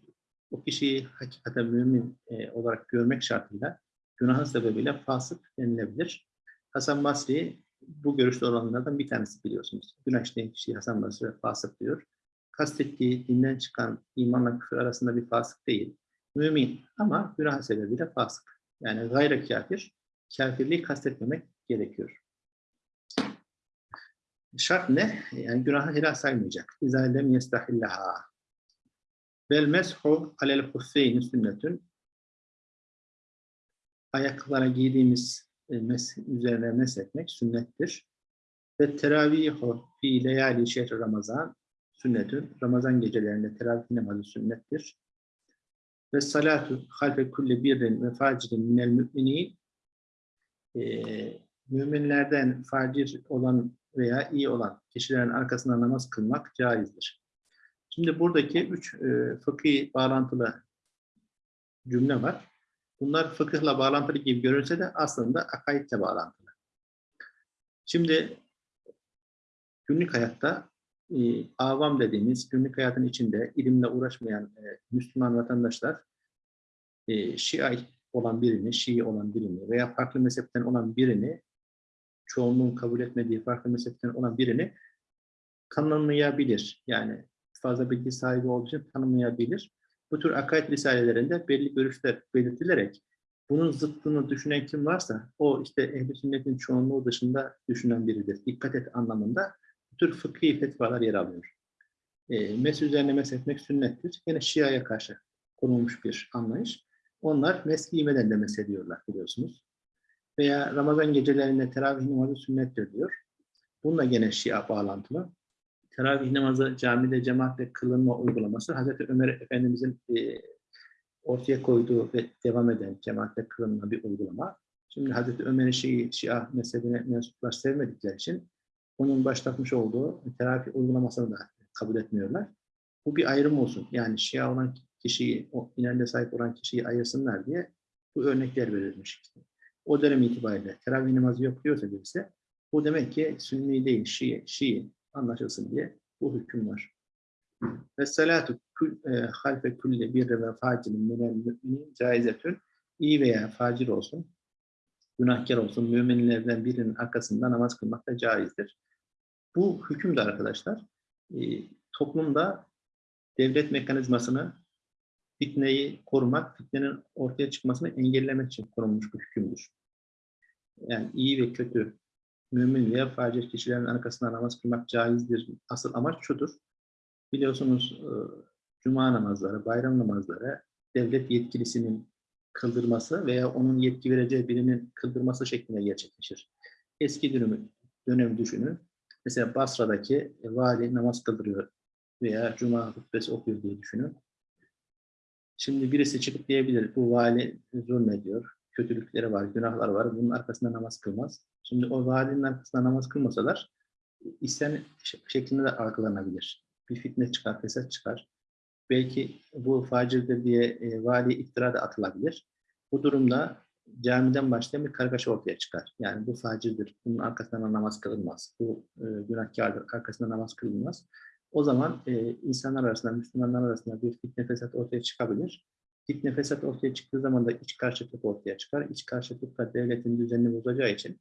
O kişiyi hakikaten mümin e, olarak görmek şartıyla günahın sebebiyle fasık denilebilir. Hasan Basri bu görüşte olanlardan bir tanesi biliyorsunuz. Günah işleyen kişiyi Hasan Basri fasık diyor. Kastettiği dinden çıkan imanla küfür arasında bir fasık değil. Mümin ama günah sebebiyle fasık. Yani gayre kafir, kafirliği kastetmemek gerekiyor. Şart ne? Yani günahı helal saymayacak. Lem yestahillaha. Vel meshu alel huffeyni sünnetün. Ayaklara giydiğimiz e, mes üzerine mesletmek sünnettir. Ve teravihu fi leyali şehri Ramazan sünnetün. Ramazan gecelerinde teravih namazı sünnettir. Ve salatu halfe kulli birrin ve facirin minel müminin e, müminlerden facir olan veya iyi olan kişilerin arkasında namaz kılmak caizdir. Şimdi buradaki üç e, fıkhi bağlantılı cümle var. Bunlar fıkıhla bağlantılı gibi görünse de aslında akaidle bağlantılı. Şimdi günlük hayatta e, avam dediğimiz günlük hayatın içinde ilimle uğraşmayan e, Müslüman vatandaşlar e, Şia olan birini, Şii olan birini veya farklı mezhepten olan birini çoğunluğun kabul etmediği farklı mezhepten olan birini tanımlayabilir. Yani fazla bilgi sahibi olduğu için tanımlayabilir. Bu tür akaid risalelerinde belli görüşler belirtilerek bunun zıttını düşünen kim varsa o işte ehl sünnetin çoğunluğu dışında düşünen biridir. Dikkat et anlamında bu tür fıkhi fetvalar yer alıyor. E, mes üzerine meshetmek sünnettir. Yine Şia'ya karşı konulmuş bir anlayış. Onlar mes giymeden de mesediyorlar biliyorsunuz. Veya Ramazan gecelerinde teravih namazı sünnettir diyor. Bununla gene Şia bağlantılı. Teravih namazı camide cemaatle kılınma uygulaması Hazreti Ömer Efendimizin e, ortaya koyduğu ve devam eden cemaatle kılınma bir uygulama. Şimdi Hazreti Ömer'i Şii, Şia mezhebine mensuplar sevmedikleri için onun başlatmış olduğu teravih uygulamasını da kabul etmiyorlar. Bu bir ayrım olsun. Yani Şia olan kişiyi, o inanca sahip olan kişiyi ayırsınlar diye bu örnekler verilmiş. O dönem itibariyle teravih namazı yok diyorsa birisi, bu demek ki sünni değil, Şii, Şii anlaşılsın diye bu hüküm var. Ve salatu e, halfe kulle birre ve facirin minel müminin caizetün iyi veya facir olsun, günahkar olsun, müminlerden birinin arkasında namaz kılmak da caizdir. Bu hüküm arkadaşlar e, toplumda devlet mekanizmasını fitneyi korumak, fitnenin ortaya çıkmasını engellemek için konulmuş bir hükümdür. Yani iyi ve kötü, mümin veya facir kişilerin arkasında namaz kılmak caizdir. Asıl amaç şudur. Biliyorsunuz e, cuma namazları, bayram namazları devlet yetkilisinin kıldırması veya onun yetki vereceği birinin kıldırması şeklinde gerçekleşir. Eski dönemi, dönem düşünün. Mesela Basra'daki vali namaz kıldırıyor veya cuma hutbesi okuyor diye düşünün. Şimdi birisi çıkıp diyebilir, bu vali zulmediyor, kötülükleri var, günahlar var, bunun arkasında namaz kılmaz. Şimdi o valinin arkasında namaz kılmasalar, isyan şeklinde de algılanabilir. Bir fitne çıkar, fesat çıkar. Belki bu facirdir diye e, vali iftira da atılabilir. Bu durumda camiden başlayan bir kargaşa ortaya çıkar. Yani bu facirdir, bunun arkasında namaz kılınmaz. Bu e, günahkardır, arkasında namaz kılınmaz. O zaman e, insanlar arasında, Müslümanlar arasında bir fitne fesat ortaya çıkabilir. Fitne fesat ortaya çıktığı zaman da iç karşıtlık ortaya çıkar. İç karşıtlık da devletin düzenini bozacağı için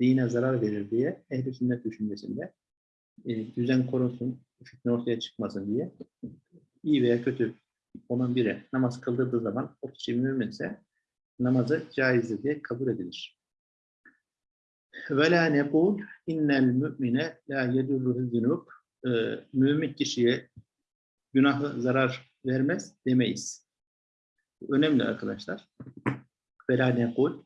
dine zarar verir diye ehl sünnet düşüncesinde e, düzen korunsun, fitne ortaya çıkmasın diye iyi veya kötü olan biri namaz kıldırdığı zaman o kişi müminse namazı caizdir diye kabul edilir. Ve la nekul innel mümine la yedurruhu zunub e, mümin kişiye günahı zarar vermez demeyiz. Önemli arkadaşlar. Ve la nekul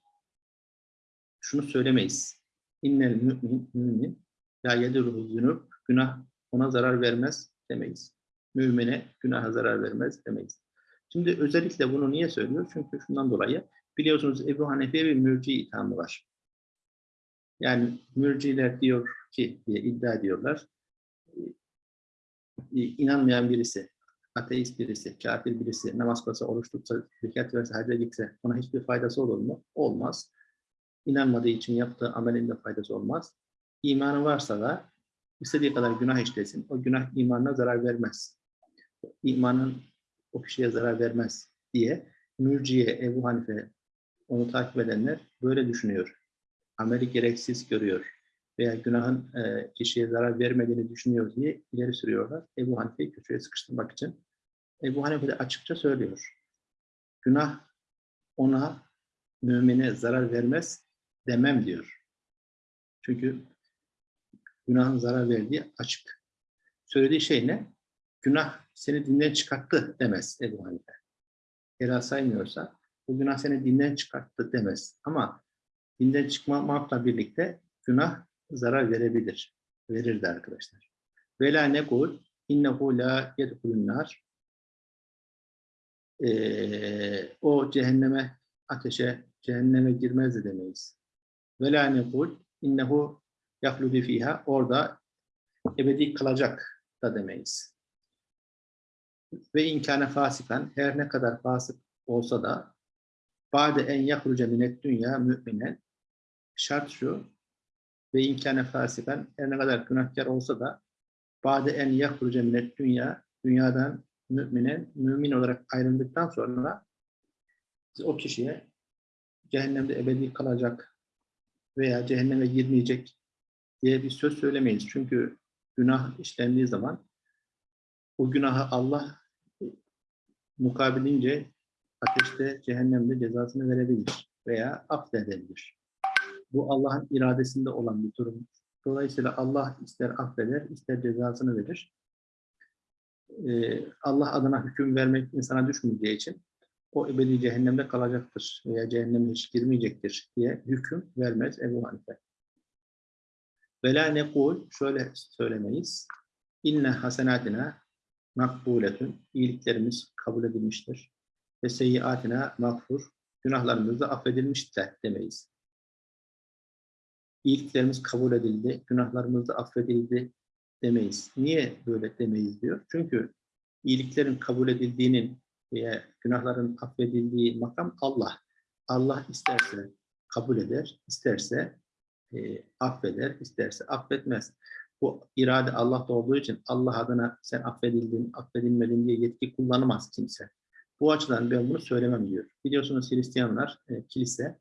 şunu söylemeyiz. İnnel mümin, mümin la yedurruhu zunub günah ona zarar vermez demeyiz. Mümine günaha zarar vermez demeyiz. Şimdi özellikle bunu niye söylüyor? Çünkü şundan dolayı biliyorsunuz Ebu Hanefi'ye bir mürci ithamı var. Yani mürciler diyor ki diye iddia ediyorlar. E, inanmayan birisi, ateist birisi, kafir birisi namaz kılsa, oruç tutsa, zekat verse, hacca gitse ona hiçbir faydası olur mu? Olmaz. İnanmadığı için yaptığı amelin de faydası olmaz. İmanı varsa da istediği kadar günah işlesin. O günah imanına zarar vermez. İmanın o kişiye zarar vermez diye mürciye, Ebu Hanife, onu takip edenler böyle düşünüyor. Ameli gereksiz görüyor veya günahın e, kişiye zarar vermediğini düşünüyor diye ileri sürüyorlar. Ebu Hanife'yi köşeye sıkıştırmak için. Ebu Hanife de açıkça söylüyor. Günah ona, mümine zarar vermez demem diyor. Çünkü günahın zarar verdiği açık. Söylediği şey ne? Günah seni dinden çıkarttı demez Ebu Hanife. Helal saymıyorsa bu günah seni dinden çıkarttı demez. Ama dinden çıkmamakla birlikte günah zarar verebilir. Verirdi arkadaşlar. Vela nekul innehu la yedkulun nar Ee, o cehenneme, ateşe, cehenneme girmez de demeyiz. Vela nekul innehu yahludu fiha orada ebedi kalacak da demeyiz. Ve inkâne fasikan her ne kadar fasık olsa da bade en yahruce minet dünya müminen şart şu ve inkâne fasikan her ne kadar günahkar olsa da bade en yahruce minet dünya dünyadan müminen mümin olarak ayrıldıktan sonra o kişiye cehennemde ebedi kalacak veya cehenneme girmeyecek diye bir söz söylemeyiz. Çünkü günah işlendiği zaman o günahı Allah mukabilince ateşte, cehennemde cezasını verebilir veya affedebilir. Bu Allah'ın iradesinde olan bir durum. Dolayısıyla Allah ister affeder, ister cezasını verir. Ee, Allah adına hüküm vermek insana düşmeyeceği için o ebedi cehennemde kalacaktır veya cehenneme hiç girmeyecektir diye hüküm vermez Ebu Hanife. Vela nekul, şöyle söylemeyiz. İnne hasenatina makbuletün, iyiliklerimiz kabul edilmiştir. Ve seyyiatina mağfur, günahlarımız da affedilmiştir demeyiz. İyiliklerimiz kabul edildi, günahlarımız da affedildi demeyiz. Niye böyle demeyiz diyor? Çünkü iyiliklerin kabul edildiğinin veya günahların affedildiği makam Allah. Allah isterse kabul eder, isterse e, affeder, isterse affetmez. Bu irade Allah'ta olduğu için Allah adına sen affedildin, affedilmedin diye yetki kullanamaz kimse. Bu açıdan ben bunu söylemem diyor. Biliyorsunuz Hristiyanlar, e, kilise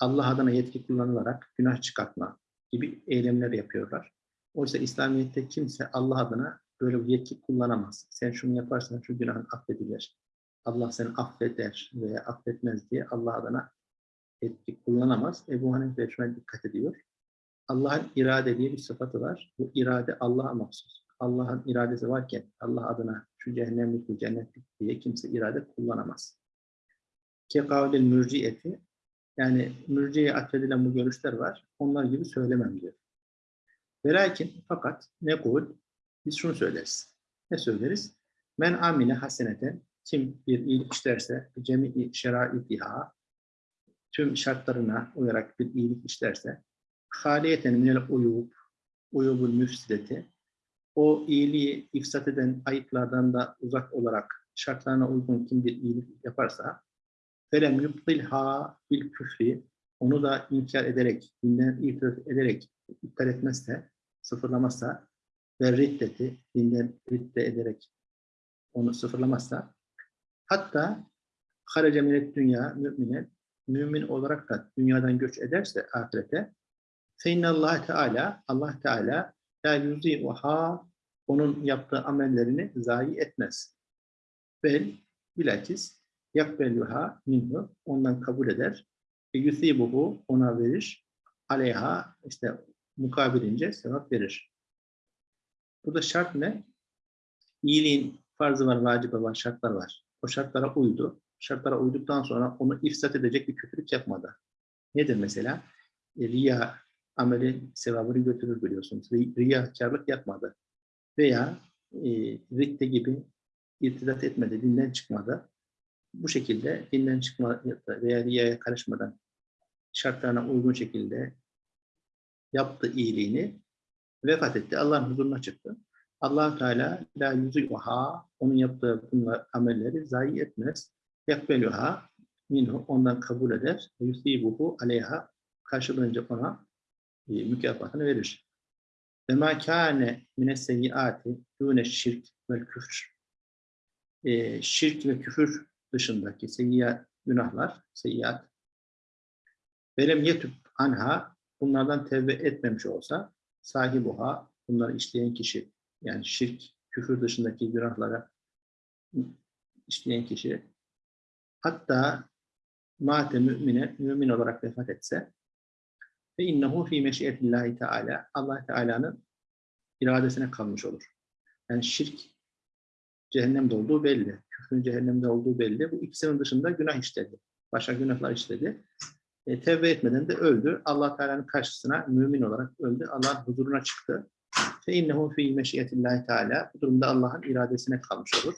Allah adına yetki kullanılarak günah çıkartma gibi eylemler yapıyorlar. Oysa İslamiyet'te kimse Allah adına böyle bir yetki kullanamaz. Sen şunu yaparsan şu günahın affedilir. Allah seni affeder veya affetmez diye Allah adına etki kullanamaz. Ebu Hanife şuna dikkat ediyor. Allah'ın irade diye bir sıfatı var. Bu irade Allah'a mahsus. Allah'ın iradesi varken Allah adına şu cehennemlik, bu cennetlik diye kimse irade kullanamaz. Ke kavlil mürciyeti yani mürciye atfedilen bu görüşler var. Onlar gibi söylemem diyor. Ve lakin fakat ne kul? Biz şunu söyleriz. Ne söyleriz? Men amine haseneten kim bir iyilik işlerse cemi şeraitiha tüm şartlarına uyarak bir iyilik işlerse haliyeten minel uyub uyubul müfsideti o iyiliği ifsat eden ayıplardan da uzak olarak şartlarına uygun kim bir iyilik yaparsa felem yubtilha bil küfri onu da inkar ederek, dinden itiraf ederek iptal etmezse, sıfırlamazsa ve riddeti, dinden ridde ederek onu sıfırlamazsa hatta harece minet dünya mümine mümin olarak da dünyadan göç ederse ahirete Allah Teala Allah Teala la yuzi'uha onun yaptığı amellerini zayi etmez. Bel bilakis yakbeluha minhu ondan kabul eder ve yusibuhu ona verir aleyha işte mukabilince sevap verir. Burada şart ne? İyiliğin farzı var, vacibe var, şartlar var. O şartlara uydu. Şartlara uyduktan sonra onu ifsat edecek bir kötülük yapmadı. Nedir mesela? E, riya amelin sevabını götürür biliyorsunuz. Riyakarlık yapmadı. Veya e, ritte gibi irtidat etmedi, dinden çıkmadı. Bu şekilde dinden çıkma veya riyaya karışmadan şartlarına uygun şekilde yaptı iyiliğini vefat etti. Allah'ın huzuruna çıktı. allah Teala la yuzuha onun yaptığı bunlar amelleri zayi etmez. Yakbeluha minhu ondan kabul eder. ve Yusibuhu aleyha karşılığınca ona e, mükafatını verir. Ve ma kâne mine seyyiati dûne şirk vel küfür. E, şirk ve küfür dışındaki seyyiat, günahlar, seyyiat. Velem yetüb anha bunlardan tevbe etmemiş olsa sahibuha bunları işleyen kişi yani şirk, küfür dışındaki günahlara işleyen kişi hatta mate mümine mümin olarak vefat etse ve innehu fi meşiyetillahi teala Allah Teala'nın iradesine kalmış olur. Yani şirk cehennemde olduğu belli. Küfrün cehennemde olduğu belli. Bu ikisinin dışında günah işledi. Başka günahlar işledi. E, tevbe etmeden de öldü. Allah Teala'nın karşısına mümin olarak öldü. Allah'ın huzuruna çıktı. Fe innehu fi meşiyetillahi teala. Bu durumda Allah'ın iradesine kalmış olur.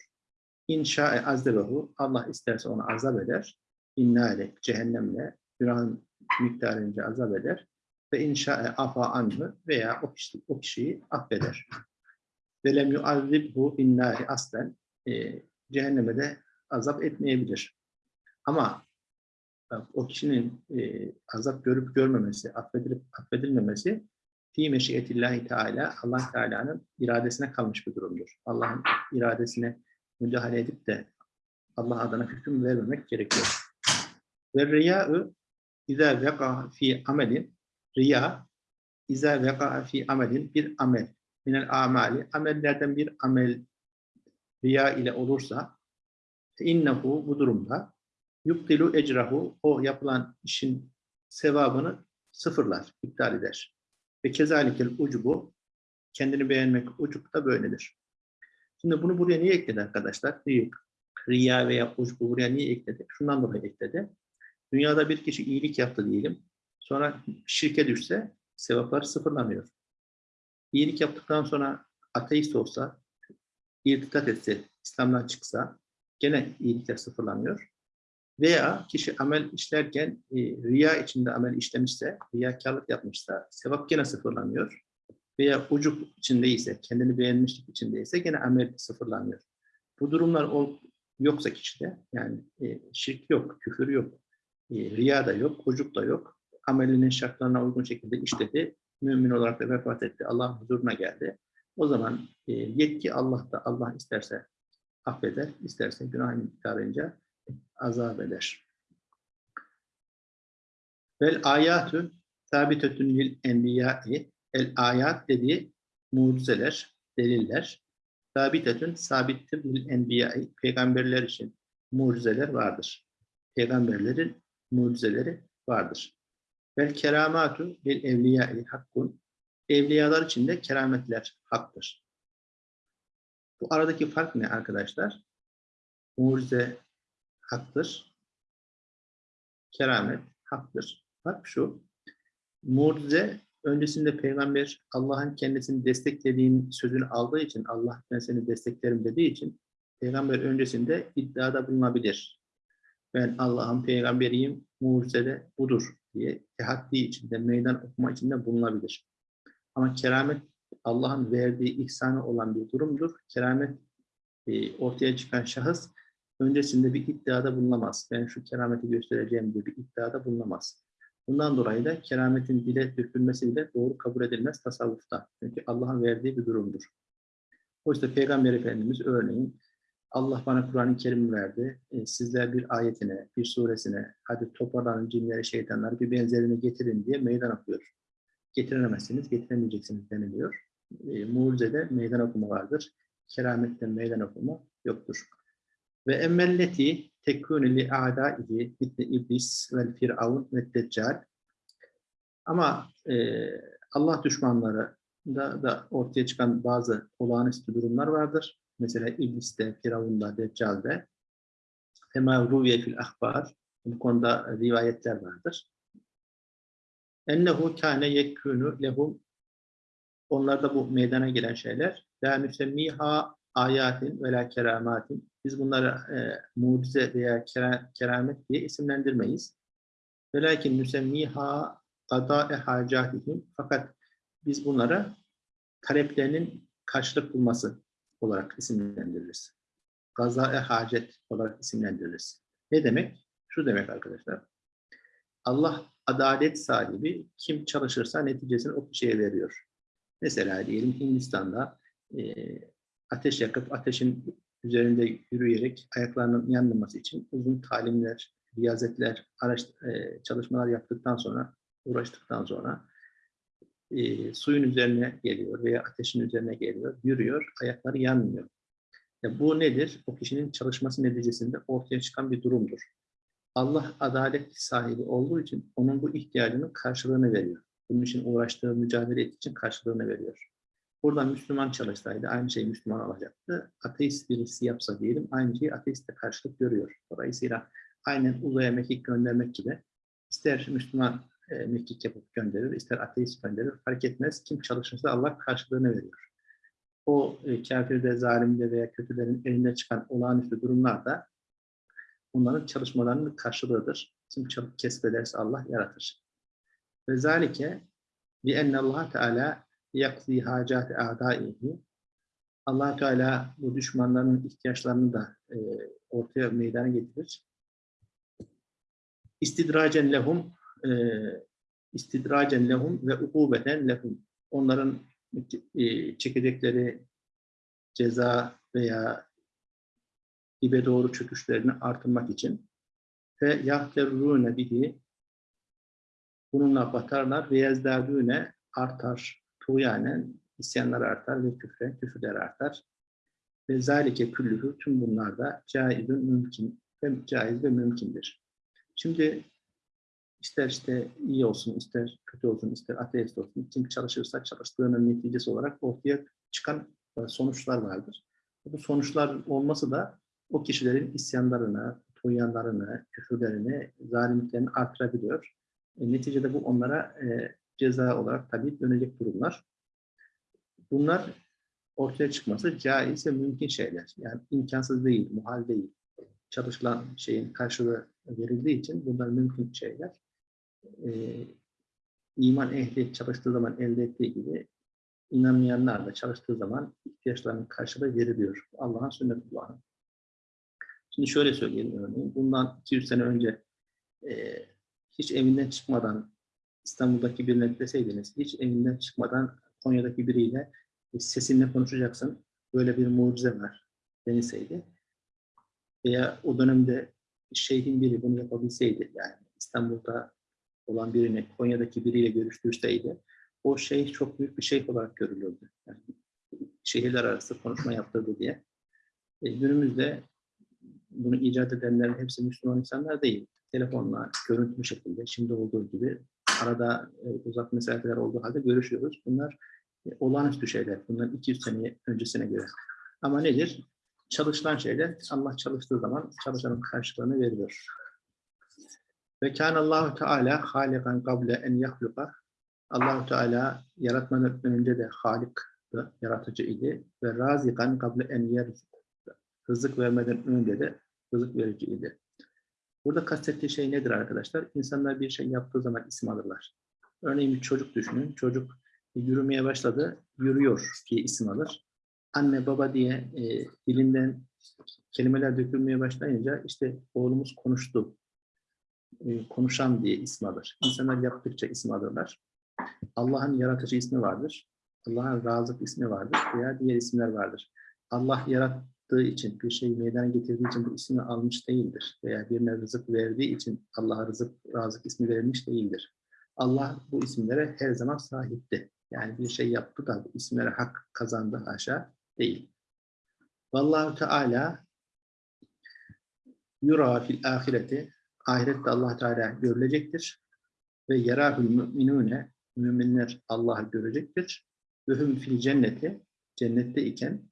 İnşa'e azdebehu. Allah isterse onu azap eder. İnnâle, cehennemle, günahın miktarınca azap eder. Ve inşa'e afa anhu veya o, kişi, o kişiyi affeder. Ve lem yuazzibhu finnâri aslen. E, cehenneme de azap etmeyebilir. Ama o kişinin e, azap görüp görmemesi, affedilip affedilmemesi fi meşiyetillahi teala Allah Teala'nın iradesine kalmış bir durumdur. Allah'ın iradesine müdahale edip de Allah adına hüküm vermemek gerekiyor. Ve riya'u izâ veka fi amelin riya izâ veka fi amelin bir amel minel amali amellerden bir amel riya ile olursa innehu bu durumda yubtilu ecrahu o yapılan işin sevabını sıfırlar, iptal eder. Ve kezalikel ucubu kendini beğenmek ucub da böyledir. Şimdi bunu buraya niye ekledi arkadaşlar? Büyük. Riya veya ucubu buraya niye ekledi? Şundan dolayı ekledi. Dünyada bir kişi iyilik yaptı diyelim. Sonra şirke düşse sevapları sıfırlanıyor. İyilik yaptıktan sonra ateist olsa, irtikat etse, İslam'dan çıksa gene iyilikler sıfırlanıyor. Veya kişi amel işlerken e, riya içinde amel işlemişse, riyakarlık yapmışsa sevap gene sıfırlanıyor. Veya ucup içindeyse, kendini beğenmişlik içindeyse gene amel sıfırlanıyor. Bu durumlar ol, yoksa kişide, yani e, şirk yok, küfür yok, e, riya da yok, ucup da yok. Amelinin şartlarına uygun şekilde işledi, mümin olarak da vefat etti, Allah'ın huzuruna geldi. O zaman e, yetki Allah'ta, Allah isterse affeder, isterse günah miktarınca azap eder. Vel ayatü sabitetün lil enbiyai el ayat dediği mucizeler, deliller. Sabitetün sabittir lil enbiyai peygamberler için mucizeler vardır. Peygamberlerin mucizeleri vardır. Vel keramatu lil evliyai hakkun evliyalar için de kerametler haktır. Bu aradaki fark ne arkadaşlar? Mucize haktır. Keramet haktır. Bak şu, mucize öncesinde peygamber Allah'ın kendisini desteklediğin sözünü aldığı için, Allah ben seni desteklerim dediği için peygamber öncesinde iddiada bulunabilir. Ben Allah'ın peygamberiyim, mucizede budur diye tehaddi içinde, meydan okuma içinde bulunabilir. Ama keramet Allah'ın verdiği ihsanı olan bir durumdur. Keramet e, ortaya çıkan şahıs öncesinde bir iddiada bulunamaz. Ben şu kerameti göstereceğim diye bir iddiada bulunamaz. Bundan dolayı da kerametin dile dökülmesi bile doğru kabul edilmez tasavvufta. Çünkü Allah'ın verdiği bir durumdur. Oysa Peygamber Efendimiz örneğin Allah bana Kur'an-ı Kerim verdi. E, sizler bir ayetine, bir suresine, hadi toparlanın cinlere, şeytanlara bir benzerini getirin diye meydan okuyor. Getiremezsiniz, getiremeyeceksiniz deniliyor. E, mucizede meydan okuma vardır. Keramette meydan okuma yoktur. Ve emmelleti tekûnü li a'dâihi mitli iblis vel firavun ve deccal. Ama e, Allah düşmanları da, da ortaya çıkan bazı olağanüstü durumlar vardır. Mesela İblis'te, Firavun'da, Deccal'de. Fema ruviye fil ahbar. Bu konuda rivayetler vardır. Ennehu kâne yekkûnü lehum Onlarda bu meydana gelen şeyler. La müsemmiha ayatin ve la. Biz bunlara e, mucize veya keramet diye isimlendirmeyiz. Velakin müsemmiha gada'e hacatihim. Fakat biz bunlara taleplerinin karşılık bulması olarak isimlendiririz. Gaza'e hacet olarak isimlendiririz. Ne demek? Şu demek arkadaşlar. Allah adalet sahibi kim çalışırsa neticesini o kişiye veriyor. Mesela diyelim Hindistan'da e, ateş yakıp ateşin üzerinde yürüyerek ayaklarının yanmaması için uzun talimler, riyazetler, araç, e, çalışmalar yaptıktan sonra, uğraştıktan sonra e, suyun üzerine geliyor veya ateşin üzerine geliyor, yürüyor, ayakları yanmıyor. Ya bu nedir? O kişinin çalışması neticesinde ortaya çıkan bir durumdur. Allah adalet sahibi olduğu için onun bu ihtiyacının karşılığını veriyor. Bunun için uğraştığı, mücadele ettiği için karşılığını veriyor. Burada Müslüman çalışsaydı aynı şey Müslüman olacaktı. Ateist birisi yapsa diyelim aynı şeyi ateist de karşılık görüyor. Dolayısıyla aynen uzaya mekik göndermek gibi ister Müslüman e, mekik yapıp gönderir, ister ateist gönderir fark etmez. Kim çalışırsa Allah karşılığını veriyor. O e, kafirde, zalimde veya kötülerin elinde çıkan olağanüstü durumlarda onların çalışmalarının karşılığıdır. Kim çabuk kesbederse Allah yaratır. Ve zalike bi enne Allah Teala yakzi hacat a'daihi Allah Teala bu düşmanların ihtiyaçlarını da e, ortaya meydana getirir. İstidracen lehum e, istidracen lehum ve ukubeten lehum. Onların e, çekecekleri ceza veya dibe doğru çöküşlerini artırmak için ve yahterrûne bihi bununla batarlar ve yezdâdûne artar. Tuğyanen isyanlar artar ve küfre, küfürler artar. Ve zalike küllühü tüm bunlar da caizün mümkün ve caiz ve mümkündür. Şimdi ister işte iyi olsun, ister kötü olsun, ister ateist olsun, kim çalışırsa çalıştığının neticesi olarak ortaya çıkan sonuçlar vardır. Bu sonuçlar olması da o kişilerin isyanlarını, tuğyanlarını, küfürlerini, zalimliklerini artırabiliyor. E, neticede bu onlara e, ceza olarak tabii dönecek durumlar. Bunlar ortaya çıkması caiz ve mümkün şeyler. Yani imkansız değil, muhal değil. Çalışılan şeyin karşılığı verildiği için bunlar mümkün şeyler. Ee, iman ehli çalıştığı zaman elde ettiği gibi inanmayanlar da çalıştığı zaman ihtiyaçlarının karşılığı veriliyor. Allah'ın sünnetullahı. Şimdi şöyle söyleyelim örneğin. Bundan 200 sene önce e, hiç evinden çıkmadan İstanbul'daki birine deseydiniz, hiç evinden çıkmadan Konya'daki biriyle e, sesinle konuşacaksın. Böyle bir mucize var denilseydi. Veya o dönemde şeyhin biri bunu yapabilseydi, yani İstanbul'da olan birini Konya'daki biriyle görüştürseydi, o şey çok büyük bir şey olarak görülürdü. Yani şehirler arası konuşma yaptırdı diye. E, günümüzde bunu icat edenlerin hepsi Müslüman insanlar değil. Telefonla, görüntülü şekilde, şimdi olduğu gibi arada e, uzak mesafeler olduğu halde görüşüyoruz. Bunlar e, olağanüstü şeyler. Bunlar 200 sene öncesine göre. Ama nedir? Çalışılan şeyler Allah çalıştığı zaman çalışanın karşılığını veriyor. Ve kânallâhu teâlâ hâlikan kable en yahluka Allahu Teala yaratmadan önce de halik yaratıcı idi ve razikan kable en yerzik rızık vermeden önce de rızık verici idi. Burada kastettiği şey nedir arkadaşlar? İnsanlar bir şey yaptığı zaman isim alırlar. Örneğin bir çocuk düşünün. Çocuk yürümeye başladı, yürüyor diye isim alır. Anne baba diye e, dilinden kelimeler dökülmeye başlayınca işte oğlumuz konuştu, e, konuşan diye isim alır. İnsanlar yaptıkça isim alırlar. Allah'ın yaratıcı ismi vardır. Allah'ın razık ismi vardır veya diğer isimler vardır. Allah yarattığı için, bir şeyi meydana getirdiği için bu ismi almış değildir. Veya birine rızık verdiği için Allah'a rızık, razık ismi verilmiş değildir. Allah bu isimlere her zaman sahipti. Yani bir şey yaptı da bu isimlere hak kazandı aşağı değil. Vallahu Teala yura fil ahireti ahirette Allah Teala görülecektir ve yerahül müminune müminler Allah'ı görecektir. Ve hum fil cenneti cennette iken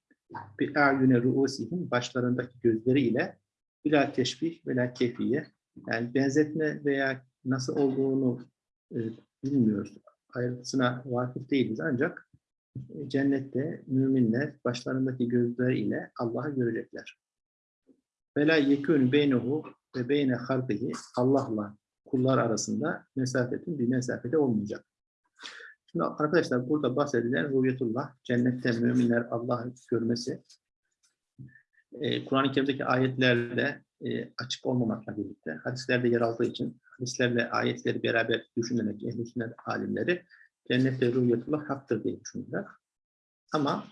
bir a'yune ruusihim başlarındaki gözleriyle bila teşbih ve la kefiye yani benzetme veya nasıl olduğunu e, bilmiyoruz. Ayrıntısına vakıf değiliz ancak e, cennette müminler başlarındaki gözleriyle Allah'ı görecekler. Ve la yekûn beynehu ve beyne halkihi Allah'la kullar arasında mesafetin bir mesafede olmayacak. Şimdi arkadaşlar burada bahsedilen rüyetullah, cennette müminler Allah'ı görmesi, e, Kur'an-ı Kerim'deki ayetlerde e, açık olmamakla birlikte, hadislerde yer aldığı için, hadislerle ayetleri beraber düşünerek ehl-i sünnet alimleri cennette rüyetullah haktır diye düşünürler. Ama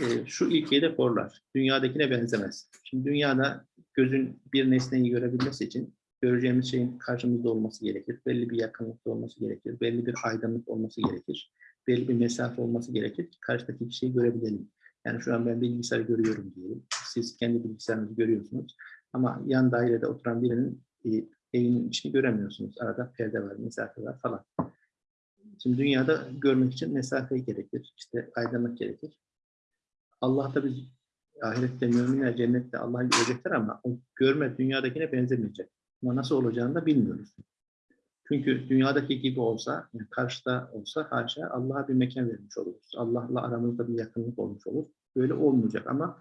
e, şu ilkeyi de korlar. Dünyadakine benzemez. Şimdi dünyada gözün bir nesneyi görebilmesi için göreceğimiz şeyin karşımızda olması gerekir. Belli bir yakınlıkta olması gerekir. Belli bir aydınlık olması gerekir. Belli bir mesafe olması gerekir ki karşıdaki kişiyi görebilelim. Yani şu an ben bilgisayarı görüyorum diyelim. Siz kendi bilgisayarınızı görüyorsunuz. Ama yan dairede oturan birinin evinin içini göremiyorsunuz. Arada perde var, mesafe var falan. Şimdi dünyada görmek için mesafe gerekir. işte aydınlık gerekir. Allah da biz ahirette müminler cennette Allah'ı görecekler ama o görme dünyadakine benzemeyecek. Ama nasıl olacağını da bilmiyoruz. Çünkü dünyadaki gibi olsa, yani karşıda olsa haşa Allah'a bir mekan vermiş oluruz. Allah'la aramızda bir yakınlık olmuş olur. Böyle olmayacak ama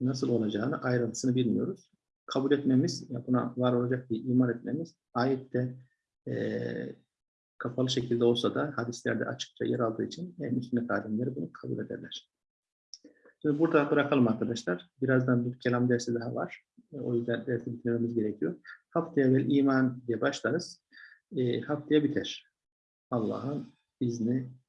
nasıl olacağını ayrıntısını bilmiyoruz. Kabul etmemiz, buna var olacak diye iman etmemiz ayette eee kapalı şekilde olsa da hadislerde açıkça yer aldığı için en sünnet alimleri bunu kabul ederler. Şimdi burada bırakalım arkadaşlar. Birazdan bir kelam dersi daha var. E, O yüzden dersi bitirmemiz gerekiyor. Haftaya evvel iman diye başlarız. E, haftaya biter. Allah'ın izni